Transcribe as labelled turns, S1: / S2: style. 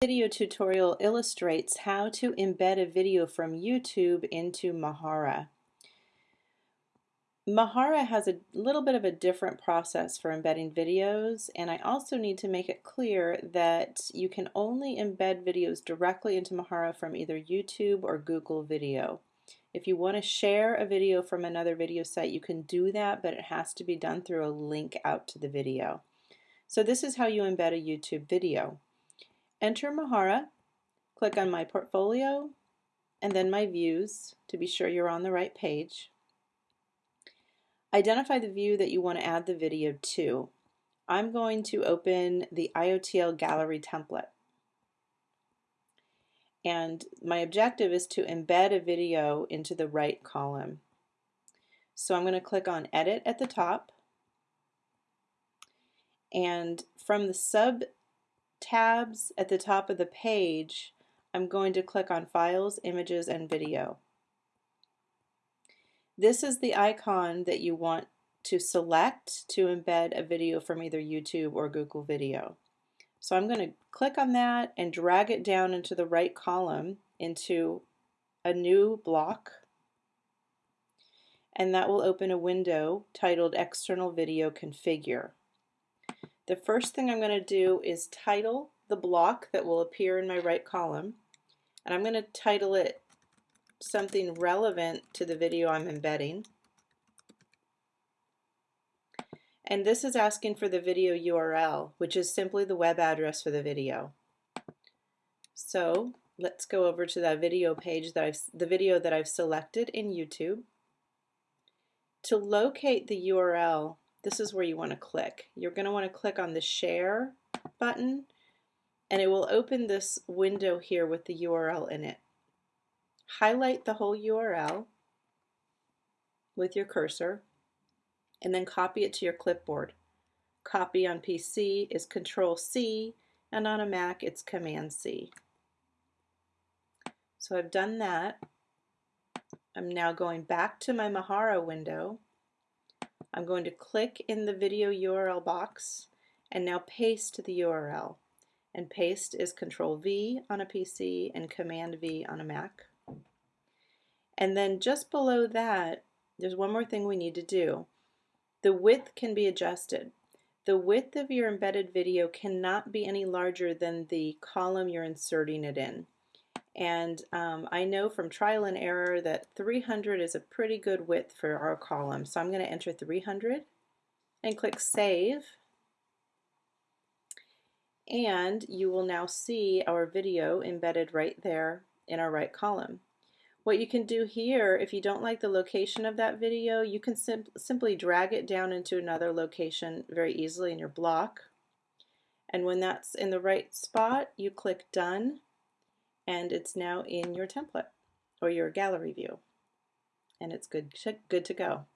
S1: video tutorial illustrates how to embed a video from YouTube into Mahara. Mahara has a little bit of a different process for embedding videos and I also need to make it clear that you can only embed videos directly into Mahara from either YouTube or Google Video. If you want to share a video from another video site you can do that but it has to be done through a link out to the video. So this is how you embed a YouTube video. Enter Mahara, click on My Portfolio, and then My Views to be sure you're on the right page. Identify the view that you want to add the video to. I'm going to open the IOTL Gallery template. And my objective is to embed a video into the right column. So I'm going to click on Edit at the top. And from the sub tabs at the top of the page, I'm going to click on Files, Images, and Video. This is the icon that you want to select to embed a video from either YouTube or Google Video. So I'm going to click on that and drag it down into the right column into a new block and that will open a window titled External Video Configure. The first thing I'm going to do is title the block that will appear in my right column and I'm going to title it something relevant to the video I'm embedding. And this is asking for the video URL, which is simply the web address for the video. So let's go over to that video page that I've, the video that I've selected in YouTube. To locate the URL, this is where you want to click. You're going to want to click on the share button and it will open this window here with the URL in it. Highlight the whole URL with your cursor and then copy it to your clipboard. Copy on PC is Control C and on a Mac it's Command C. So I've done that. I'm now going back to my Mahara window I'm going to click in the video URL box and now paste the URL. And paste is Control V on a PC and Command V on a Mac. And then just below that, there's one more thing we need to do. The width can be adjusted. The width of your embedded video cannot be any larger than the column you're inserting it in. And um, I know from trial and error that 300 is a pretty good width for our column. So I'm going to enter 300 and click Save. And you will now see our video embedded right there in our right column. What you can do here, if you don't like the location of that video, you can sim simply drag it down into another location very easily in your block. And when that's in the right spot, you click Done and it's now in your template or your gallery view and it's good, good to go.